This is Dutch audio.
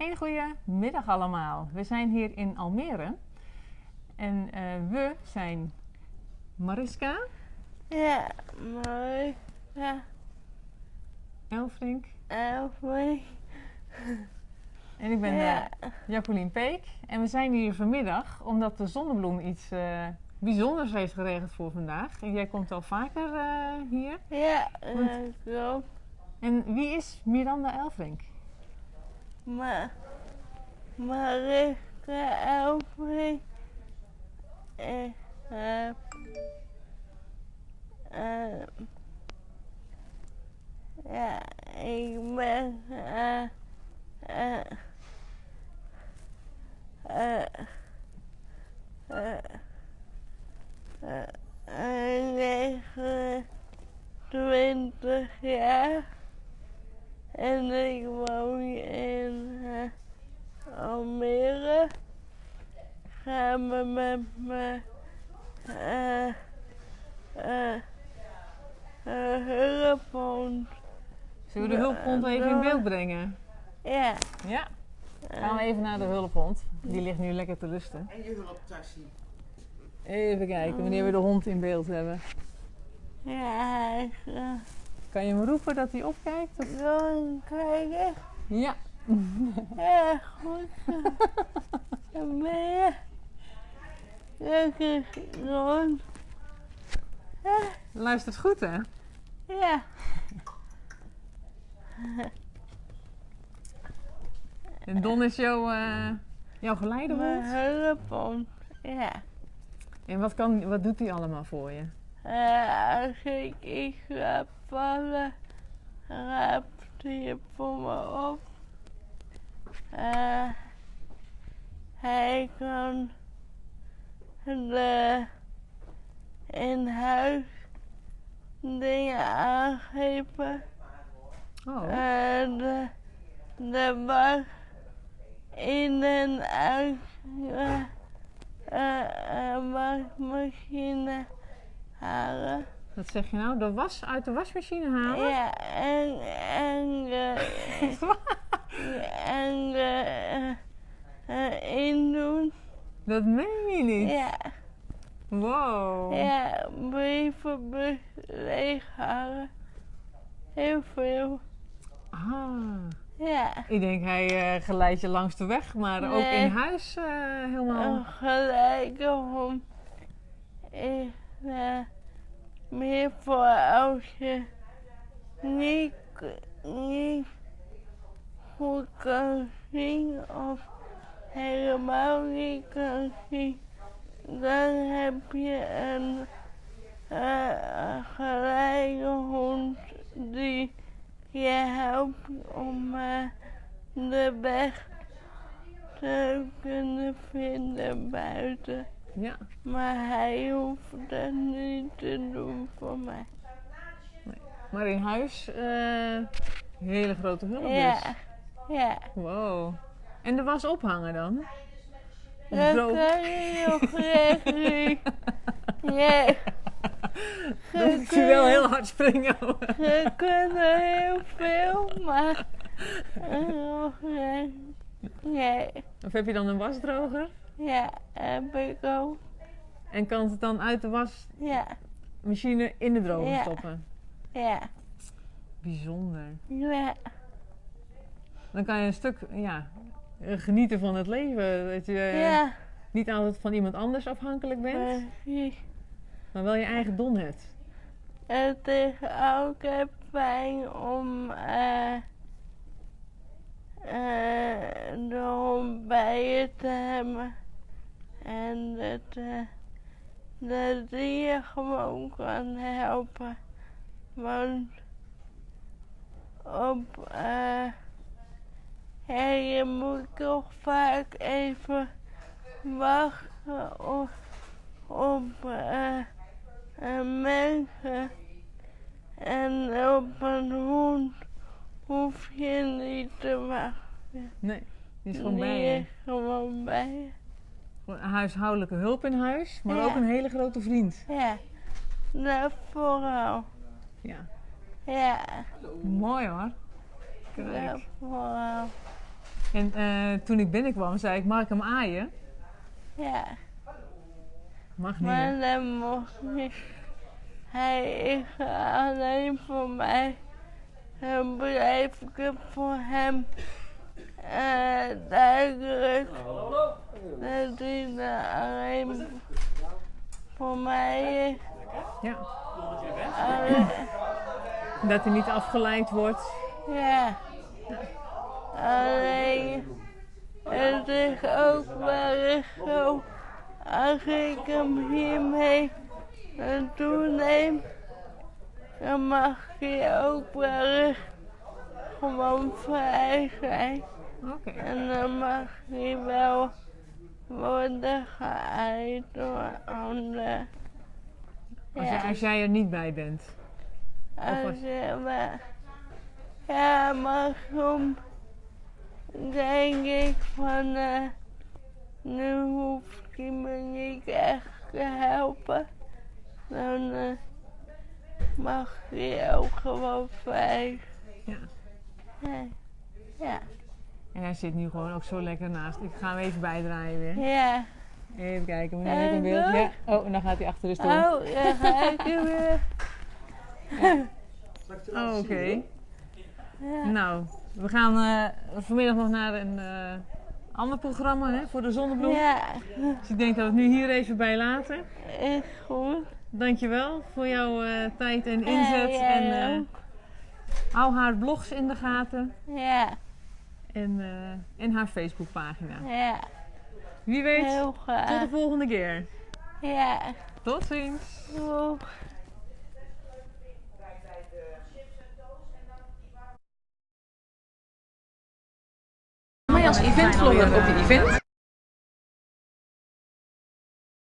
Een goede middag allemaal. We zijn hier in Almere. En eh, we zijn Mariska, Ja, mooi. Ja, Elfrink Elfie. en ik ben Ja. eh, Jacqueline Peek. En we zijn hier vanmiddag omdat de Zonnebloem iets eh, bijzonders heeft geregeld voor vandaag. En jij komt al vaker eh, hier. Ja, Want- klopt. En wie is Miranda Elfrink? Maar, Mariska Elfie. Ik heb... eh, ja, ik ben... eh eh eh eh eh, eh, 29 jaar. En ik woon in eh, Almere. Samen met mijn eh eh eh, hulphond. Zullen we de hulphond even in beeld brengen? Ja. Ja. Gaan we even naar de hulphond. Die ligt nu lekker te rusten. En je hulptasje. Even kijken wanneer we de hond in beeld hebben. Ja, Kan je hem roepen dat hij opkijkt? Of? gewoon kijken. Ja. Ja, goed. Dan ben je lekker rond. Ja, Luistert goed hè? ja. En Don is jouw, eh jouw geleidehond. Mijn hulphond. Ja. En wat, kan, wat doet hij allemaal voor je? Als ik iets ga vallen, raapt hij voor me op. Eh, hij kan de in huis dingen aangeven. Oh, Eh, de, de was in en uit eh, eh, eh, wasmachine halen. wat zeg je nou? De was uit de wasmachine halen? Ja, en, en, eh, en eh, eh, indoen. Dat meen je niet? Ja, Wow. ja, brievenbus leeghalen. Heel veel. Ah. Ja. Ik denk hij eh geleidt je langs de weg, maar ook in huis eh, helemaal. Hond is eh, voor als je niet, niet goed kan zien of helemaal niet kan zien. Dan heb je een eh, gelijke hond die je helpt om eh, de weg te kunnen vinden buiten. Ja. Maar hij hoeft dat niet te doen voor mij. Maar in huis, eh hele grote hulp Ja, dus. ja. Wow. En de was ophangen dan? Dat droog? kan je nog recht niet. Ja. Dan moet je wel heel hard springen. Ze kunnen heel veel, maar nog recht. Nee, Of heb je dan een wasdroger? Ja, heb ik ook. En kan het dan uit de wasmachine Ja, in de droger Ja. stoppen? ja, Bijzonder. ja. Dan kan je een stuk ja, eh, genieten van het leven. Dat je eh, Ja, niet altijd van iemand anders afhankelijk bent, precies. maar wel je eigen don hebt. Het is ook eh, fijn om eh, eh, de hond bij je te hebben. En dat, eh, dat die je gewoon kan helpen. Want op, eh, je moet toch vaak even wachten op, op eh, een mensen. En op een hond hoef je niet te wachten. Nee, die is gewoon bij je. is gewoon bij je. Huishoudelijke hulp in huis, maar Ja. ook een hele grote vriend. Ja, dat vooral. Ja, Ja, mooi hoor. Kijk. vooral. En eh, toen ik binnenkwam, zei ik, mag ik hem aaien? Ja. Mag niet. Maar hè? dat mocht niet. Hij is alleen voor mij. Dan blijf ik het voor hem eh, duidelijk dat hij er alleen voor mij is. Ja. Dat hij niet afgeleid wordt. ja. Alleen, het is ook wel zo, als ik hem hiermee naartoe neem, dan mag hij ook wel gewoon vrij zijn. En dan mag hij wel worden geëid door anderen. Als, jij- als jij er niet bij bent. Als je maar, ja, maar soms denk ik van, eh, nu hoeft hij me niet echt te helpen. Dan eh, mag hij ook gewoon vrij. Ja. Ja. Ja. En hij zit nu gewoon ook zo lekker naast. Ik ga hem even bijdraaien weer. ja. Even kijken, heb ik een beeld? Ja. Oh, en dan gaat hij achter de stoel. Oh, ja, ga ik er weer. Oh, oké. Ja. Nou, we gaan eh, vanmiddag nog naar een eh, ander programma hè, voor de zonnebloem. ja, Dus ik denk dat we het nu hier even bij laten. is goed. Dankjewel voor jouw eh, tijd en inzet. Ja, en eh, hou haar blogs in de gaten. Ja, En, eh, en haar Facebookpagina. ja, Wie weet, heel tot de volgende keer. Ja, Tot ziens. doeg. als eventvlogger op je event?